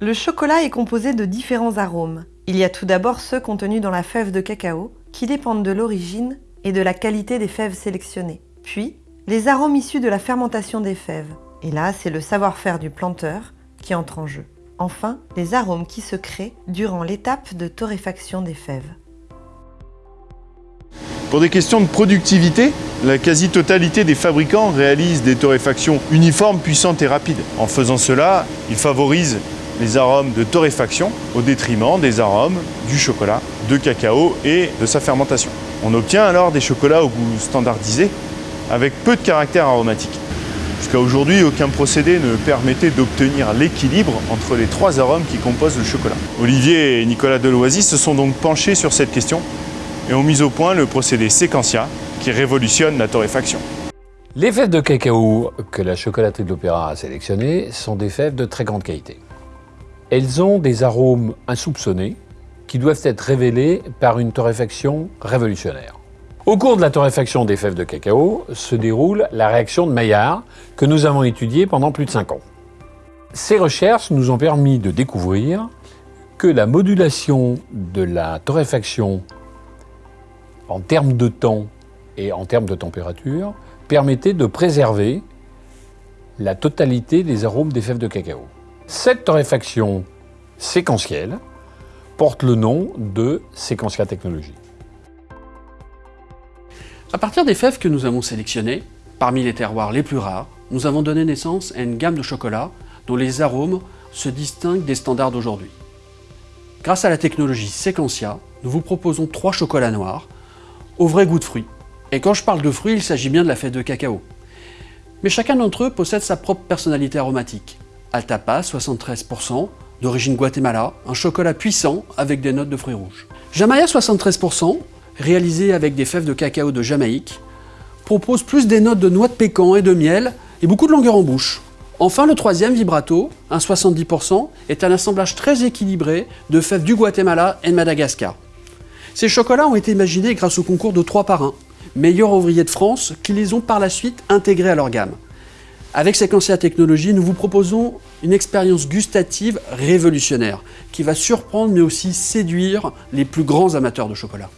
Le chocolat est composé de différents arômes. Il y a tout d'abord ceux contenus dans la fève de cacao, qui dépendent de l'origine et de la qualité des fèves sélectionnées. Puis, les arômes issus de la fermentation des fèves. Et là, c'est le savoir-faire du planteur qui entre en jeu. Enfin, les arômes qui se créent durant l'étape de torréfaction des fèves. Pour des questions de productivité, la quasi-totalité des fabricants réalisent des torréfactions uniformes, puissantes et rapides. En faisant cela, ils favorisent les arômes de torréfaction au détriment des arômes du chocolat, de cacao et de sa fermentation. On obtient alors des chocolats au goût standardisé avec peu de caractère aromatique. Jusqu'à aujourd'hui, aucun procédé ne permettait d'obtenir l'équilibre entre les trois arômes qui composent le chocolat. Olivier et Nicolas Deloisy se sont donc penchés sur cette question et ont mis au point le procédé Sequentia qui révolutionne la torréfaction. Les fèves de cacao que la chocolaterie de l'Opéra a sélectionnées sont des fèves de très grande qualité. Elles ont des arômes insoupçonnés qui doivent être révélés par une torréfaction révolutionnaire. Au cours de la torréfaction des fèves de cacao se déroule la réaction de Maillard que nous avons étudiée pendant plus de 5 ans. Ces recherches nous ont permis de découvrir que la modulation de la torréfaction en termes de temps et en termes de température permettait de préserver la totalité des arômes des fèves de cacao. Cette torréfaction séquentielle porte le nom de Séquentia Technologies. À partir des fèves que nous avons sélectionnées, parmi les terroirs les plus rares, nous avons donné naissance à une gamme de chocolats dont les arômes se distinguent des standards d'aujourd'hui. Grâce à la technologie Sequentia, nous vous proposons trois chocolats noirs au vrai goût de fruits. Et quand je parle de fruits, il s'agit bien de la fête de cacao. Mais chacun d'entre eux possède sa propre personnalité aromatique. Altapa, 73%, d'origine Guatemala, un chocolat puissant avec des notes de fruits rouges. Jamaya, 73%, réalisé avec des fèves de cacao de Jamaïque, propose plus des notes de noix de pécan et de miel et beaucoup de longueur en bouche. Enfin, le troisième, Vibrato, un 70%, est un assemblage très équilibré de fèves du Guatemala et de Madagascar. Ces chocolats ont été imaginés grâce au concours de 3 par 1, meilleurs ouvriers de France, qui les ont par la suite intégrés à leur gamme. Avec Sequentia Technologies, nous vous proposons une expérience gustative révolutionnaire qui va surprendre mais aussi séduire les plus grands amateurs de chocolat.